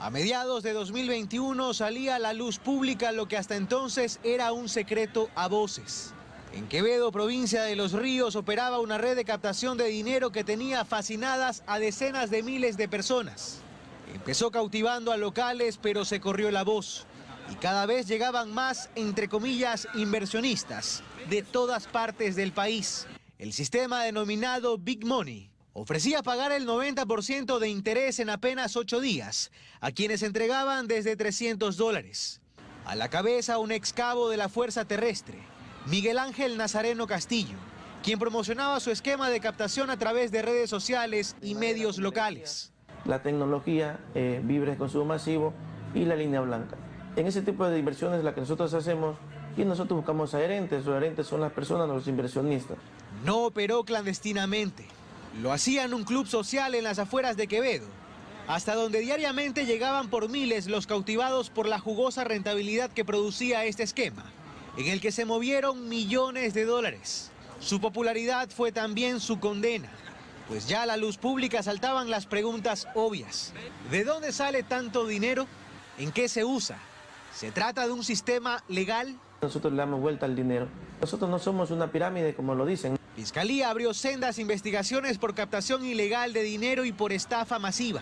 A mediados de 2021 salía a la luz pública lo que hasta entonces era un secreto a voces. En Quevedo, provincia de Los Ríos, operaba una red de captación de dinero que tenía fascinadas a decenas de miles de personas. Empezó cautivando a locales, pero se corrió la voz. Y cada vez llegaban más, entre comillas, inversionistas de todas partes del país. El sistema denominado Big Money ofrecía pagar el 90% de interés en apenas ocho días a quienes entregaban desde 300 dólares. A la cabeza un ex cabo de la Fuerza Terrestre, Miguel Ángel Nazareno Castillo, quien promocionaba su esquema de captación a través de redes sociales y medios locales. La tecnología, eh, Vibre de consumo masivo y la línea blanca. En ese tipo de inversiones la que nosotros hacemos y nosotros buscamos adherentes, los adherentes son las personas, los inversionistas. No operó clandestinamente. Lo hacía en un club social en las afueras de Quevedo, hasta donde diariamente llegaban por miles los cautivados por la jugosa rentabilidad que producía este esquema, en el que se movieron millones de dólares. Su popularidad fue también su condena, pues ya a la luz pública saltaban las preguntas obvias. ¿De dónde sale tanto dinero? ¿En qué se usa? ¿Se trata de un sistema legal? Nosotros le damos vuelta al dinero. Nosotros no somos una pirámide como lo dicen. Fiscalía abrió sendas investigaciones por captación ilegal de dinero y por estafa masiva.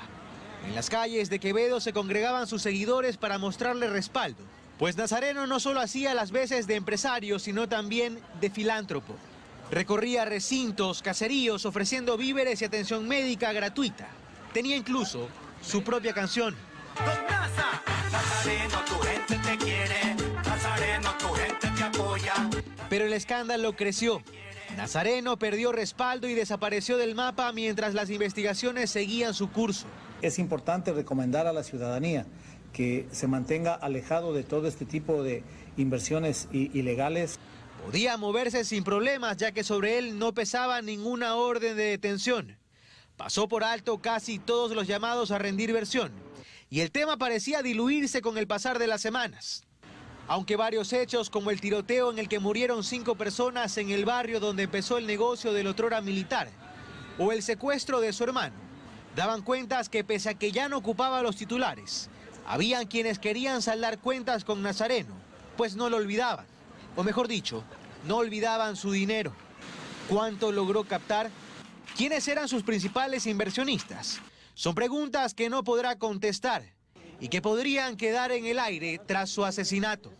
En las calles de Quevedo se congregaban sus seguidores para mostrarle respaldo, pues Nazareno no solo hacía las veces de empresario, sino también de filántropo. Recorría recintos, caseríos, ofreciendo víveres y atención médica gratuita. Tenía incluso su propia canción. Nazareno, tu gente te quiere, Nazareno, tu gente te apoya. Pero el escándalo creció Nazareno perdió respaldo y desapareció del mapa mientras las investigaciones seguían su curso. Es importante recomendar a la ciudadanía que se mantenga alejado de todo este tipo de inversiones ilegales. Podía moverse sin problemas ya que sobre él no pesaba ninguna orden de detención. Pasó por alto casi todos los llamados a rendir versión y el tema parecía diluirse con el pasar de las semanas. Aunque varios hechos, como el tiroteo en el que murieron cinco personas en el barrio donde empezó el negocio del otrora militar, o el secuestro de su hermano, daban cuentas que pese a que ya no ocupaba los titulares, habían quienes querían saldar cuentas con Nazareno, pues no lo olvidaban, o mejor dicho, no olvidaban su dinero. ¿Cuánto logró captar? ¿Quiénes eran sus principales inversionistas? Son preguntas que no podrá contestar y que podrían quedar en el aire tras su asesinato.